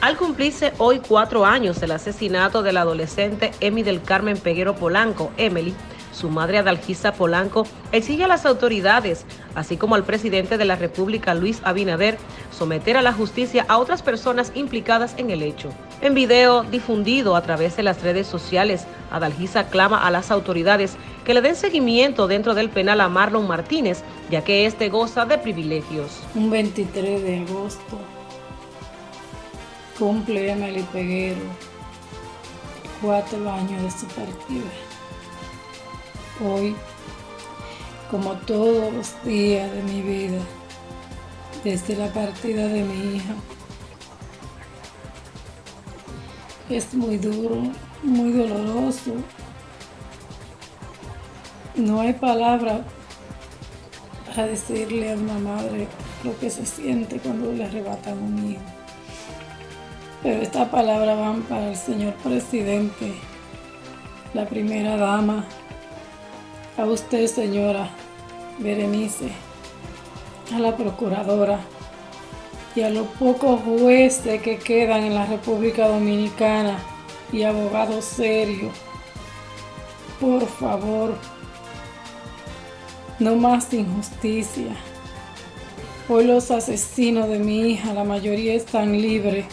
Al cumplirse hoy cuatro años del asesinato del adolescente Emi del Carmen Peguero Polanco, Emily, su madre Adalgisa Polanco exige a las autoridades, así como al presidente de la República Luis Abinader, someter a la justicia a otras personas implicadas en el hecho. En video difundido a través de las redes sociales, Adalgisa clama a las autoridades que le den seguimiento dentro del penal a Marlon Martínez, ya que este goza de privilegios. Un 23 de agosto cumple Emily Peguero cuatro años de su partida. Hoy, como todos los días de mi vida, desde la partida de mi hija, es muy duro, muy doloroso. No hay palabra para decirle a una madre lo que se siente cuando le arrebatan un hijo. Pero estas palabras van para el señor presidente, la primera dama, a usted señora Berenice, a la procuradora y a los pocos jueces que quedan en la República Dominicana y abogados serios. Por favor, no más injusticia. Hoy los asesinos de mi hija, la mayoría están libres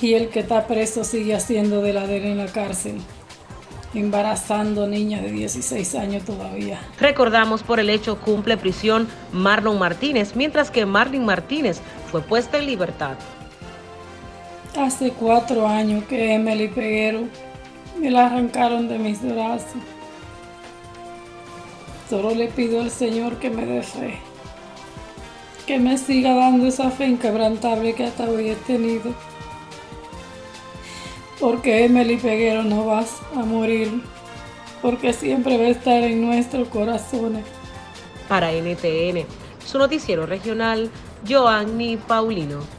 y el que está preso sigue haciendo de la en la cárcel embarazando niñas de 16 años todavía. Recordamos por el hecho cumple prisión Marlon Martínez, mientras que Marlon Martínez fue puesta en libertad. Hace cuatro años que Emily Peguero me la arrancaron de mis brazos. Solo le pido al Señor que me dé fe, que me siga dando esa fe inquebrantable que hasta hoy he tenido porque Emily Peguero no vas a morir, porque siempre va a estar en nuestros corazones. Para NTN, su noticiero regional, Joanny Paulino.